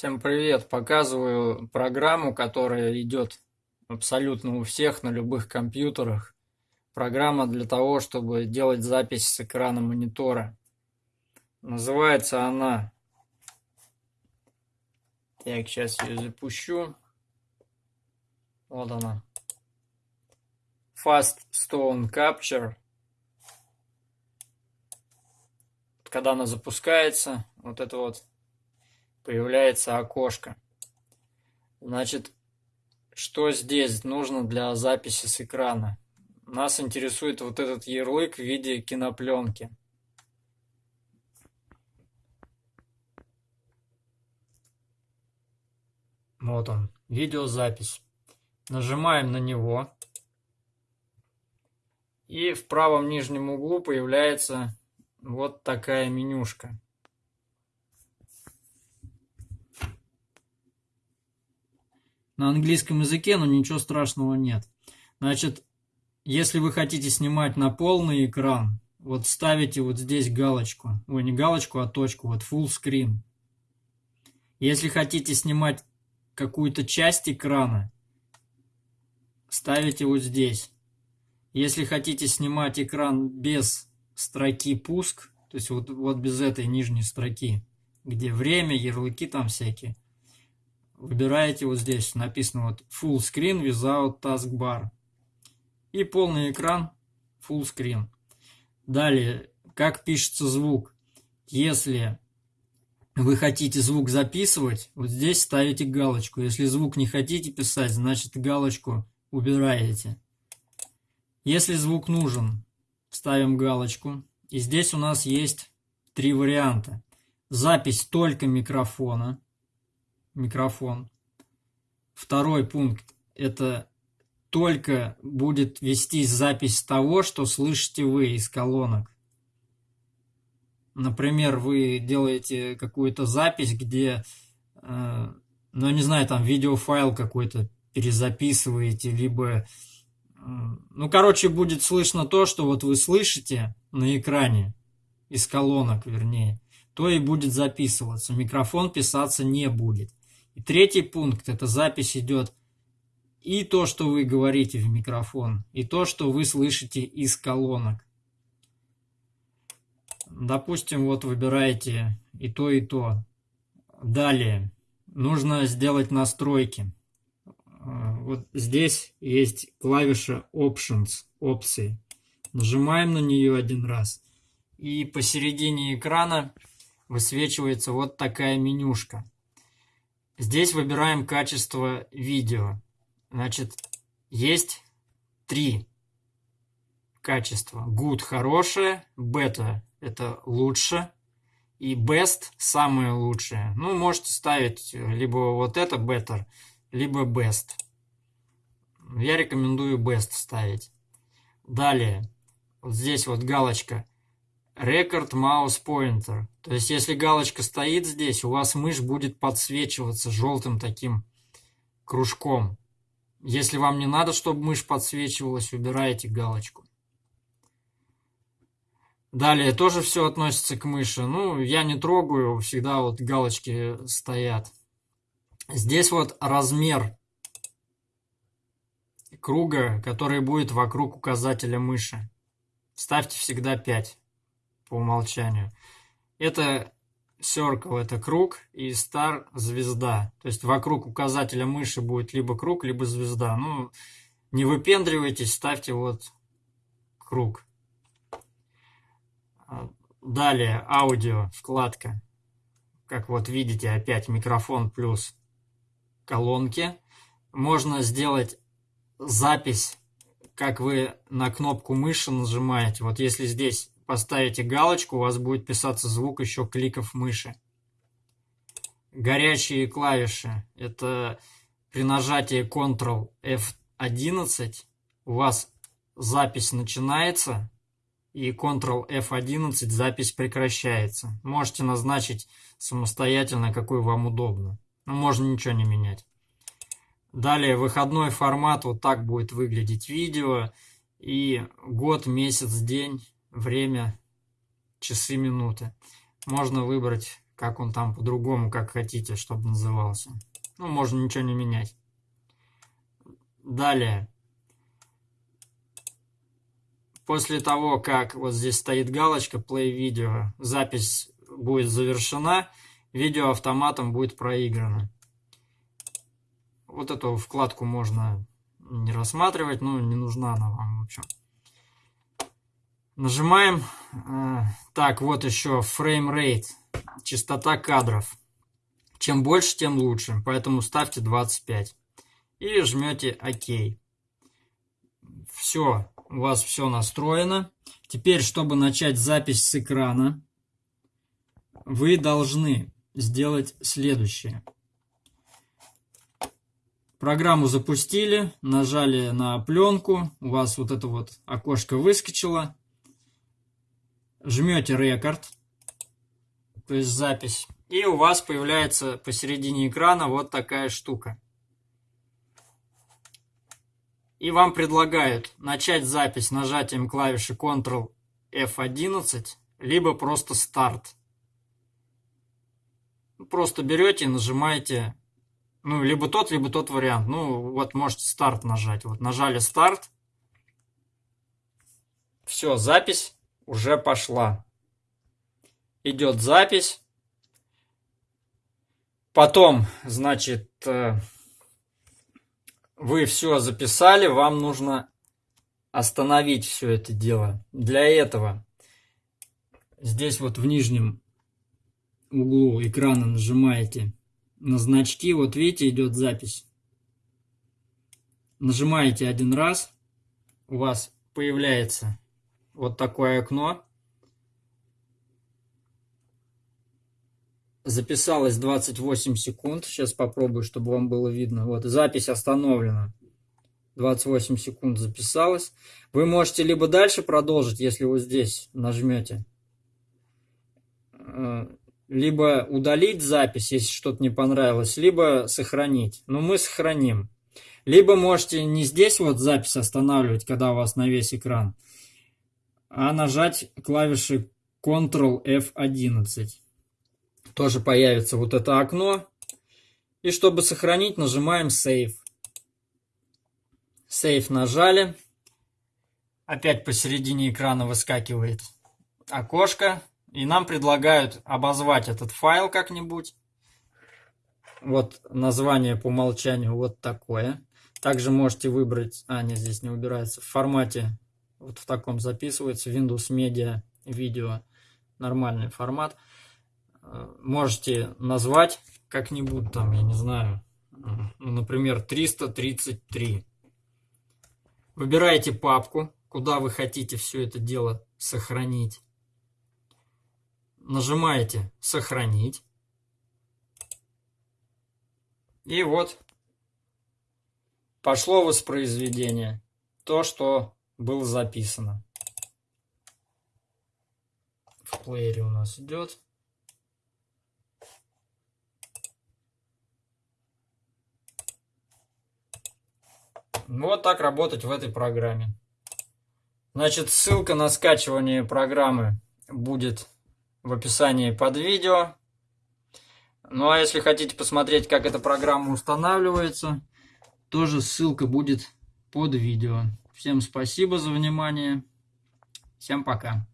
Всем привет! Показываю программу, которая идет абсолютно у всех на любых компьютерах. Программа для того, чтобы делать запись с экрана монитора. Называется она... Так, сейчас ее запущу. Вот она. Fast Stone Capture. Когда она запускается, вот это вот появляется окошко. Значит, что здесь нужно для записи с экрана? Нас интересует вот этот ярлык в виде кинопленки. Вот он, видеозапись. Нажимаем на него. И в правом нижнем углу появляется вот такая менюшка. На английском языке, но ничего страшного нет. Значит, если вы хотите снимать на полный экран, вот ставите вот здесь галочку. Ой, не галочку, а точку. Вот full screen. Если хотите снимать какую-то часть экрана, ставите вот здесь. Если хотите снимать экран без строки пуск, то есть вот, вот без этой нижней строки, где время, ярлыки там всякие, выбираете вот здесь, написано вот Full Screen Without Taskbar. И полный экран Full Screen. Далее, как пишется звук. Если вы хотите звук записывать, вот здесь ставите галочку. Если звук не хотите писать, значит галочку убираете. Если звук нужен, ставим галочку. И здесь у нас есть три варианта. Запись только микрофона микрофон. Второй пункт – это только будет вестись запись того, что слышите вы из колонок. Например, вы делаете какую-то запись, где, э, ну, не знаю, там видеофайл какой-то перезаписываете, либо, э, ну, короче, будет слышно то, что вот вы слышите на экране, из колонок, вернее, то и будет записываться. Микрофон писаться не будет. И третий пункт – это запись идет и то, что вы говорите в микрофон, и то, что вы слышите из колонок. Допустим, вот выбираете и то, и то. Далее нужно сделать настройки. А, вот здесь есть клавиша Options, опции. Нажимаем на нее один раз. И посередине экрана высвечивается вот такая менюшка. Здесь выбираем качество видео. Значит, есть три качества. Good – хорошее, Better – это лучше, и Best – самое лучшее. Ну, можете ставить либо вот это Better, либо Best. Я рекомендую Best ставить. Далее, вот здесь вот галочка Record Mouse Pointer. То есть, если галочка стоит здесь, у вас мышь будет подсвечиваться желтым таким кружком. Если вам не надо, чтобы мышь подсвечивалась, убираете галочку. Далее тоже все относится к мыши. Ну, я не трогаю, всегда вот галочки стоят. Здесь вот размер круга, который будет вокруг указателя мыши. Ставьте всегда 5 по умолчанию. Это circle – это круг, и star – звезда. То есть вокруг указателя мыши будет либо круг, либо звезда. Ну, не выпендривайтесь, ставьте вот круг. Далее аудио, вкладка. Как вот видите, опять микрофон плюс колонки. Можно сделать запись, как вы на кнопку мыши нажимаете. Вот если здесь поставите галочку, у вас будет писаться звук еще кликов мыши. Горячие клавиши – это при нажатии Ctrl F11 у вас запись начинается, и Ctrl F11 запись прекращается. Можете назначить самостоятельно, какой вам удобно. Но можно ничего не менять. Далее выходной формат, вот так будет выглядеть видео. И год, месяц, день время, часы, минуты. Можно выбрать как он там по-другому, как хотите, чтобы назывался. Ну, можно ничего не менять. Далее. После того, как вот здесь стоит галочка Play Video, запись будет завершена, видео автоматом будет проиграно. Вот эту вкладку можно не рассматривать, ну, не нужна она вам, в общем. Нажимаем. Так, вот еще rate, частота кадров. Чем больше, тем лучше, поэтому ставьте 25. И жмете ОК. Все, у вас все настроено. Теперь, чтобы начать запись с экрана, вы должны сделать следующее. Программу запустили, нажали на пленку, у вас вот это вот окошко выскочило. Жмете рекорд, то есть запись, и у вас появляется посередине экрана вот такая штука. И вам предлагают начать запись нажатием клавиши Ctrl F11, либо просто старт. Просто берете и нажимаете ну, либо тот, либо тот вариант. Ну, вот можете старт нажать. Вот нажали старт. Все, запись уже пошла. Идет запись. Потом, значит, э, вы все записали, вам нужно остановить все это дело. Для этого здесь вот в нижнем углу экрана нажимаете на значки, вот видите, идет запись. Нажимаете один раз, у вас появляется вот такое окно. Записалось 28 секунд. Сейчас попробую, чтобы вам было видно. Вот, запись остановлена. 28 секунд записалось. Вы можете либо дальше продолжить, если вы здесь нажмете э, либо удалить запись, если что-то не понравилось, либо сохранить. Но мы сохраним. Либо можете не здесь вот запись останавливать, когда у вас на весь экран, а нажать клавиши Ctrl F11. Тоже появится вот это окно. И чтобы сохранить, нажимаем Save. Save нажали. Опять посередине экрана выскакивает окошко. И нам предлагают обозвать этот файл как-нибудь. Вот название по умолчанию вот такое. Также можете выбрать, а нет, здесь не убирается, в формате, вот в таком записывается, Windows Media Video, нормальный формат. Э, можете назвать как-нибудь там, я не знаю, ну, например, 333. Выбираете папку, куда вы хотите все это дело сохранить нажимаете «Сохранить». И вот пошло воспроизведение. То, что было записано. В плеере у нас идет. Вот так работать в этой программе. Значит, ссылка на скачивание программы будет в описании под видео. Ну а если хотите посмотреть, как эта программа устанавливается, тоже ссылка будет под видео. Всем спасибо за внимание. Всем пока.